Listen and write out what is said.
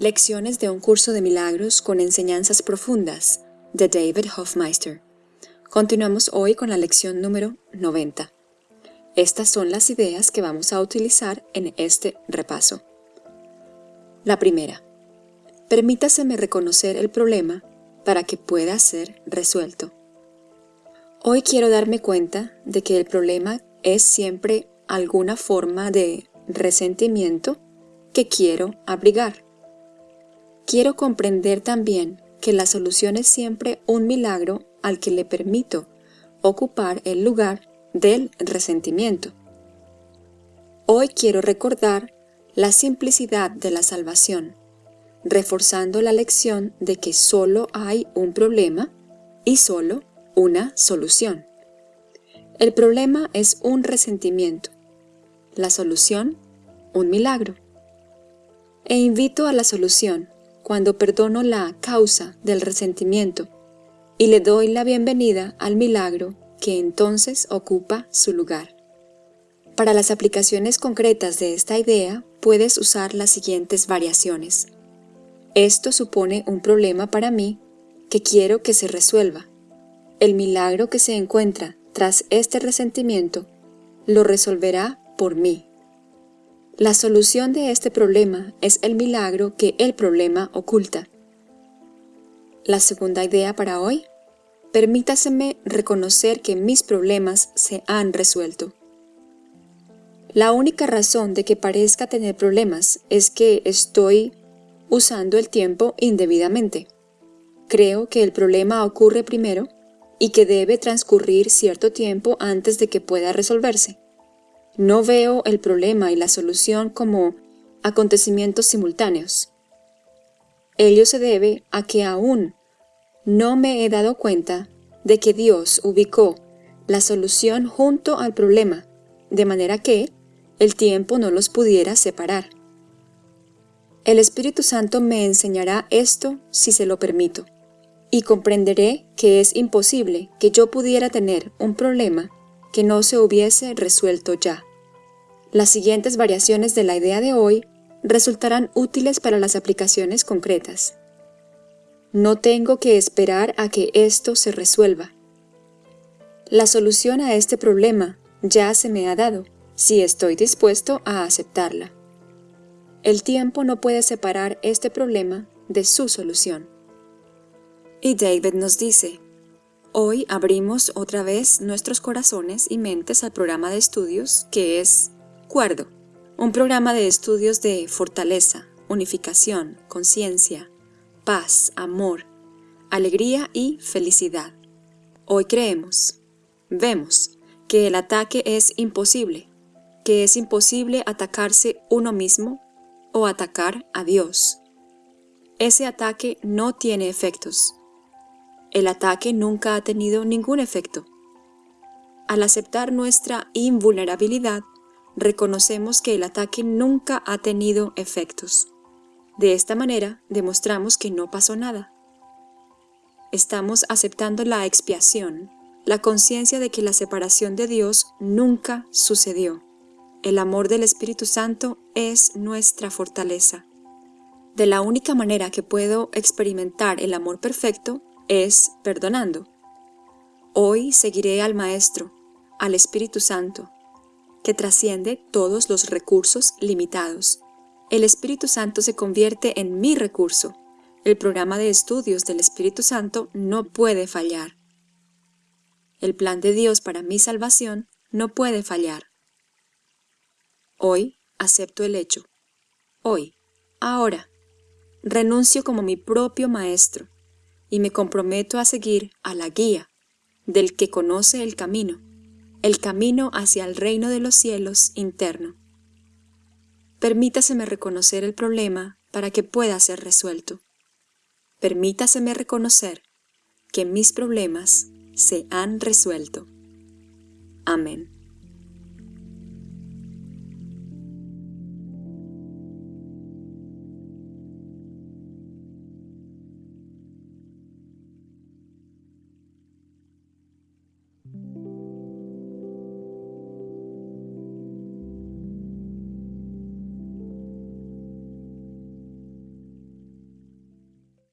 Lecciones de un curso de milagros con enseñanzas profundas de David Hofmeister. Continuamos hoy con la lección número 90. Estas son las ideas que vamos a utilizar en este repaso. La primera. Permítaseme reconocer el problema para que pueda ser resuelto. Hoy quiero darme cuenta de que el problema es siempre alguna forma de resentimiento que quiero abrigar. Quiero comprender también que la solución es siempre un milagro al que le permito ocupar el lugar del resentimiento. Hoy quiero recordar la simplicidad de la salvación, reforzando la lección de que solo hay un problema y solo una solución. El problema es un resentimiento, la solución un milagro. E invito a la solución cuando perdono la causa del resentimiento y le doy la bienvenida al milagro que entonces ocupa su lugar. Para las aplicaciones concretas de esta idea puedes usar las siguientes variaciones. Esto supone un problema para mí que quiero que se resuelva. El milagro que se encuentra tras este resentimiento lo resolverá por mí. La solución de este problema es el milagro que el problema oculta. La segunda idea para hoy. Permítaseme reconocer que mis problemas se han resuelto. La única razón de que parezca tener problemas es que estoy usando el tiempo indebidamente. Creo que el problema ocurre primero y que debe transcurrir cierto tiempo antes de que pueda resolverse. No veo el problema y la solución como acontecimientos simultáneos. Ello se debe a que aún no me he dado cuenta de que Dios ubicó la solución junto al problema, de manera que el tiempo no los pudiera separar. El Espíritu Santo me enseñará esto si se lo permito, y comprenderé que es imposible que yo pudiera tener un problema que no se hubiese resuelto ya. Las siguientes variaciones de la idea de hoy resultarán útiles para las aplicaciones concretas. No tengo que esperar a que esto se resuelva. La solución a este problema ya se me ha dado, si estoy dispuesto a aceptarla. El tiempo no puede separar este problema de su solución. Y David nos dice, Hoy abrimos otra vez nuestros corazones y mentes al programa de estudios que es Cuerdo, un programa de estudios de fortaleza, unificación, conciencia, paz, amor, alegría y felicidad. Hoy creemos, vemos, que el ataque es imposible, que es imposible atacarse uno mismo o atacar a Dios. Ese ataque no tiene efectos, el ataque nunca ha tenido ningún efecto. Al aceptar nuestra invulnerabilidad, reconocemos que el ataque nunca ha tenido efectos. De esta manera, demostramos que no pasó nada. Estamos aceptando la expiación, la conciencia de que la separación de Dios nunca sucedió. El amor del Espíritu Santo es nuestra fortaleza. De la única manera que puedo experimentar el amor perfecto es perdonando. Hoy seguiré al Maestro, al Espíritu Santo, que trasciende todos los recursos limitados. El Espíritu Santo se convierte en mi recurso. El programa de estudios del Espíritu Santo no puede fallar. El plan de Dios para mi salvación no puede fallar. Hoy acepto el hecho. Hoy, ahora, renuncio como mi propio Maestro y me comprometo a seguir a la guía del que conoce el camino, el camino hacia el reino de los cielos interno. Permítaseme reconocer el problema para que pueda ser resuelto. Permítaseme reconocer que mis problemas se han resuelto. Amén.